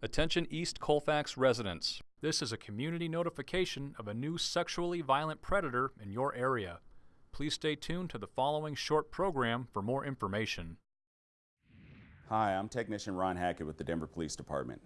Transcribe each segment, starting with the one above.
Attention East Colfax residents. This is a community notification of a new sexually violent predator in your area. Please stay tuned to the following short program for more information. Hi, I'm Technician Ron Hackett with the Denver Police Department.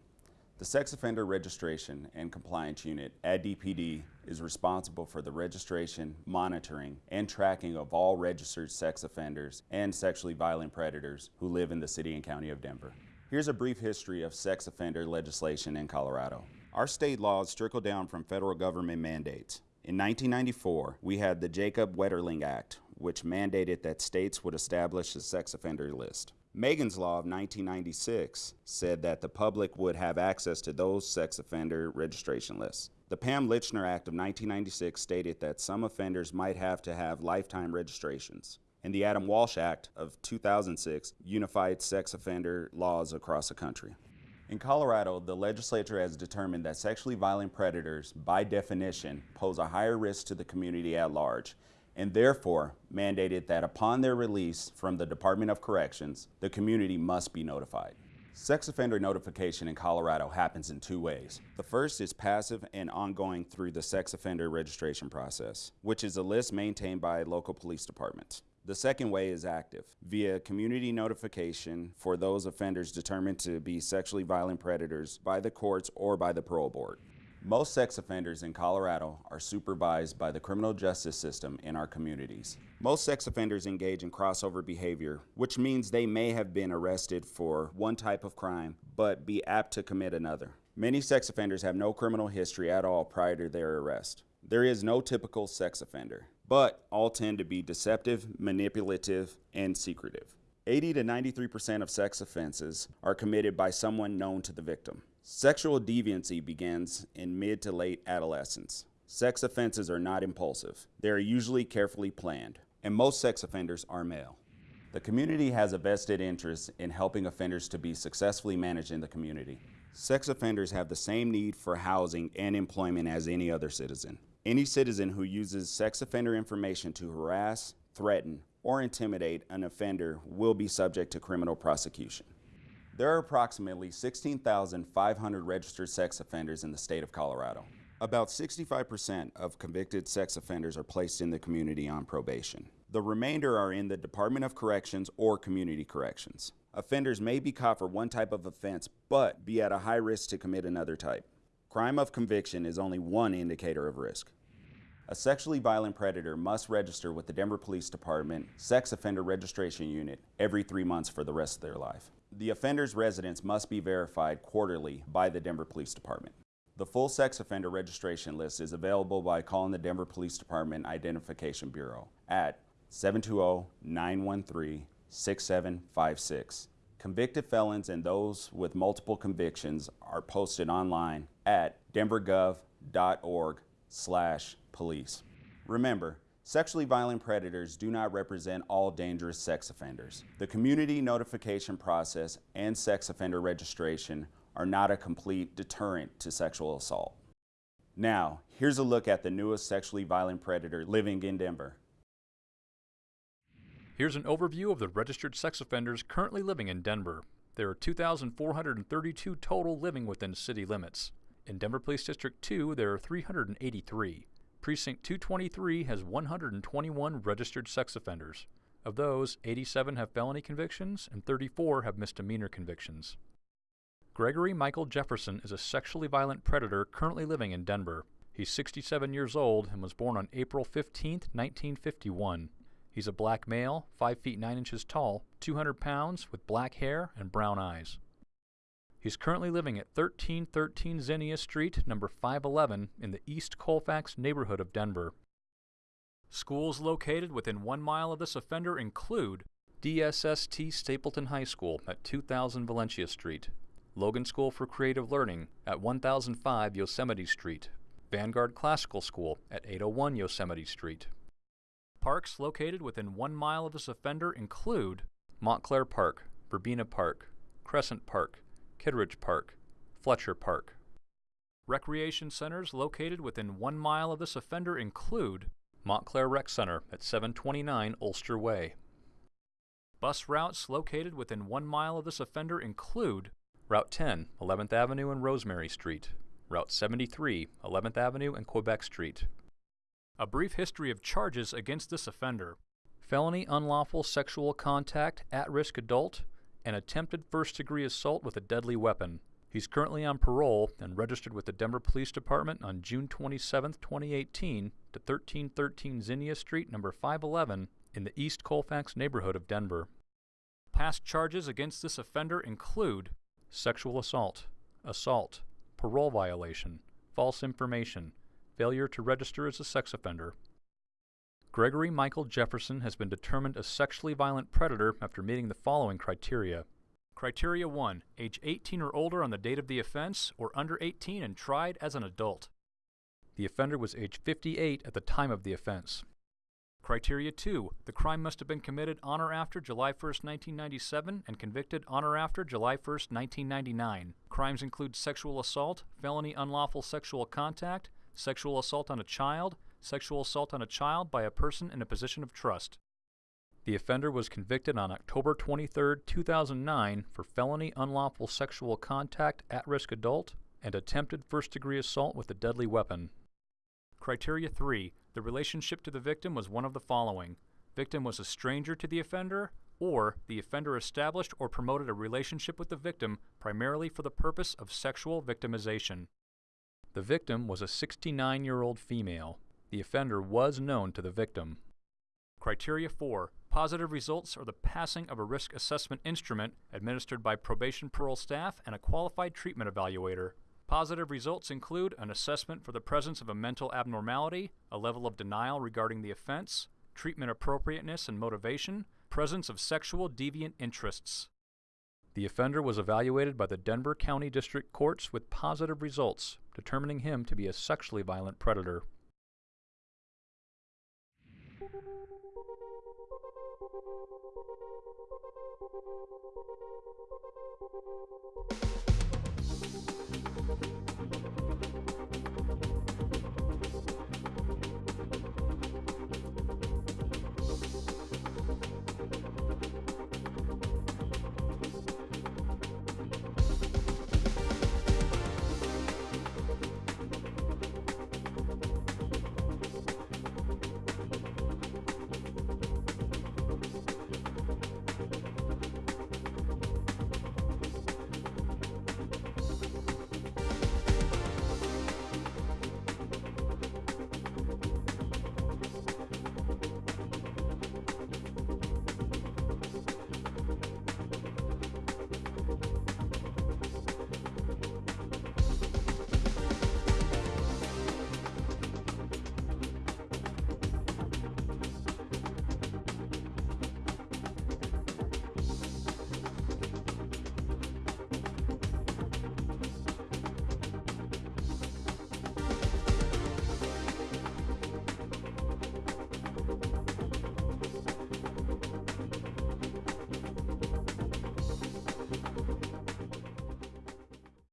The Sex Offender Registration and Compliance Unit at DPD is responsible for the registration, monitoring, and tracking of all registered sex offenders and sexually violent predators who live in the City and County of Denver. Here's a brief history of sex offender legislation in Colorado. Our state laws trickle down from federal government mandates. In 1994, we had the Jacob Wetterling Act, which mandated that states would establish a sex offender list. Megan's Law of 1996 said that the public would have access to those sex offender registration lists. The Pam Lychner Act of 1996 stated that some offenders might have to have lifetime registrations and the Adam Walsh Act of 2006 unified sex offender laws across the country. In Colorado, the legislature has determined that sexually violent predators, by definition, pose a higher risk to the community at large, and therefore mandated that upon their release from the Department of Corrections, the community must be notified. Sex offender notification in Colorado happens in two ways. The first is passive and ongoing through the sex offender registration process, which is a list maintained by local police departments. The second way is active, via community notification for those offenders determined to be sexually violent predators by the courts or by the parole board. Most sex offenders in Colorado are supervised by the criminal justice system in our communities. Most sex offenders engage in crossover behavior, which means they may have been arrested for one type of crime, but be apt to commit another. Many sex offenders have no criminal history at all prior to their arrest. There is no typical sex offender but all tend to be deceptive, manipulative, and secretive. 80 to 93% of sex offenses are committed by someone known to the victim. Sexual deviancy begins in mid to late adolescence. Sex offenses are not impulsive. They are usually carefully planned, and most sex offenders are male. The community has a vested interest in helping offenders to be successfully managed in the community. Sex offenders have the same need for housing and employment as any other citizen. Any citizen who uses sex offender information to harass, threaten, or intimidate an offender will be subject to criminal prosecution. There are approximately 16,500 registered sex offenders in the state of Colorado. About 65% of convicted sex offenders are placed in the community on probation. The remainder are in the Department of Corrections or Community Corrections. Offenders may be caught for one type of offense, but be at a high risk to commit another type. Crime of conviction is only one indicator of risk. A sexually violent predator must register with the Denver Police Department Sex Offender Registration Unit every three months for the rest of their life. The offender's residence must be verified quarterly by the Denver Police Department. The full sex offender registration list is available by calling the Denver Police Department Identification Bureau at 720-913-6756 Convicted felons and those with multiple convictions are posted online at denvergov.org slash police. Remember, sexually violent predators do not represent all dangerous sex offenders. The community notification process and sex offender registration are not a complete deterrent to sexual assault. Now, here's a look at the newest sexually violent predator living in Denver. Here's an overview of the registered sex offenders currently living in Denver. There are 2,432 total living within city limits. In Denver Police District 2, there are 383. Precinct 223 has 121 registered sex offenders. Of those, 87 have felony convictions and 34 have misdemeanor convictions. Gregory Michael Jefferson is a sexually violent predator currently living in Denver. He's 67 years old and was born on April 15, 1951. He's a black male, 5 feet 9 inches tall, 200 pounds, with black hair and brown eyes. He's currently living at 1313 Zinnia Street, number 511, in the East Colfax neighborhood of Denver. Schools located within one mile of this offender include DSST Stapleton High School at 2000 Valencia Street, Logan School for Creative Learning at 1005 Yosemite Street, Vanguard Classical School at 801 Yosemite Street. Parks located within one mile of this offender include Montclair Park, Verbena Park, Crescent Park, Kittredge Park, Fletcher Park. Recreation centers located within one mile of this offender include Montclair Rec Center at 729 Ulster Way. Bus routes located within one mile of this offender include Route 10, 11th Avenue and Rosemary Street. Route 73, 11th Avenue and Quebec Street. A brief history of charges against this offender. Felony unlawful sexual contact, at-risk adult, and attempted first-degree assault with a deadly weapon. He's currently on parole and registered with the Denver Police Department on June 27, 2018 to 1313 Zinnia Street, number 511 in the East Colfax neighborhood of Denver. Past charges against this offender include sexual assault, assault, parole violation, false information, failure to register as a sex offender. Gregory Michael Jefferson has been determined a sexually violent predator after meeting the following criteria. Criteria 1. Age 18 or older on the date of the offense, or under 18 and tried as an adult. The offender was age 58 at the time of the offense. Criteria 2. The crime must have been committed on or after July 1, 1997 and convicted on or after July 1, 1999. Crimes include sexual assault, felony unlawful sexual contact, sexual assault on a child, sexual assault on a child by a person in a position of trust. The offender was convicted on October 23, 2009 for felony unlawful sexual contact at-risk adult and attempted first-degree assault with a deadly weapon. Criteria 3. The relationship to the victim was one of the following. Victim was a stranger to the offender, or the offender established or promoted a relationship with the victim primarily for the purpose of sexual victimization. The victim was a 69-year-old female. The offender was known to the victim. Criteria 4. Positive results are the passing of a risk assessment instrument administered by probation parole staff and a qualified treatment evaluator. Positive results include an assessment for the presence of a mental abnormality, a level of denial regarding the offense, treatment appropriateness and motivation, presence of sexual deviant interests. The offender was evaluated by the Denver County District Courts with positive results, determining him to be a sexually violent predator.